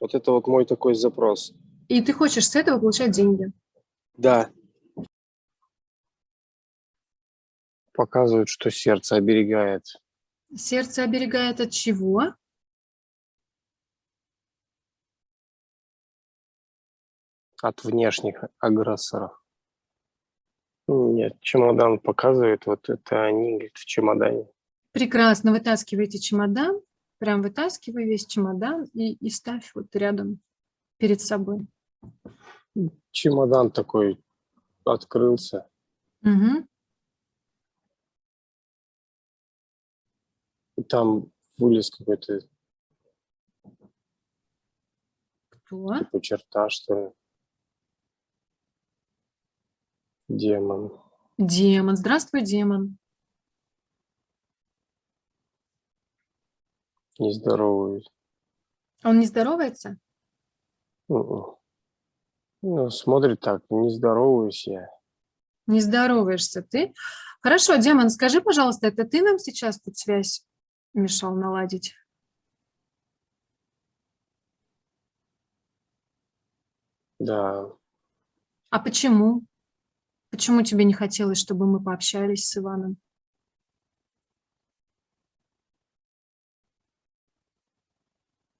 Вот это вот мой такой запрос. И ты хочешь с этого получать деньги. Да. Показывают, что сердце оберегает. Сердце оберегает от чего? От внешних агрессоров. Нет, чемодан показывает, вот это они, говорит, в чемодане. Прекрасно, вытаскивайте чемодан, прям вытаскивай весь чемодан и, и ставь вот рядом перед собой. Чемодан такой открылся. Угу. Там вылез какой-то Кто? типа черта, что ли. Демон. Демон. Здравствуй, демон. Не здороваюсь. Он не здоровается? Мгм. Ну, смотрит так, не здороваюсь я. Не здороваешься ты. Хорошо, демон, скажи, пожалуйста, это ты нам сейчас тут связь мешал наладить? Да, А почему? Почему тебе не хотелось, чтобы мы пообщались с Иваном?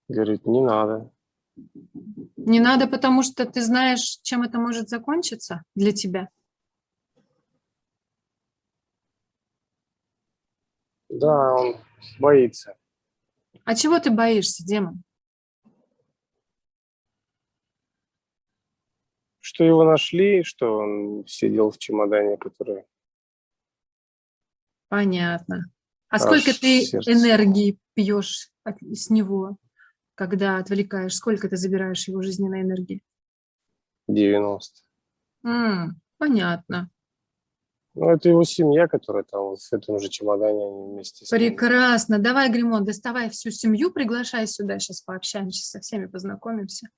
Говорит, не надо. Не надо, потому что ты знаешь, чем это может закончиться для тебя. Да, он боится. А чего ты боишься, демон? Что его нашли, что он сидел в чемодане, который... Понятно. А Аж сколько ты сердце. энергии пьешь от- с него, когда отвлекаешь? Сколько ты забираешь его жизненной энергии? 90. М, понятно. Ну, это его семья, которая там в этом же чемодане они вместе с ним. Прекрасно. Давай, Гримон, доставай всю семью, приглашай сюда, сейчас пообщаемся, со всеми познакомимся.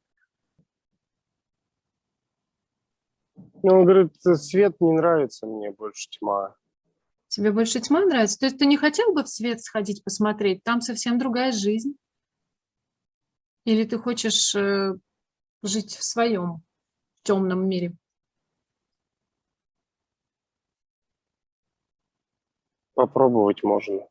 Ну, он говорит, свет не нравится мне больше тьма. Тебе больше тьма нравится? То есть ты не хотел бы в свет сходить посмотреть? Там совсем другая жизнь. Или ты хочешь э, жить в своем темном мире? Попробовать можно.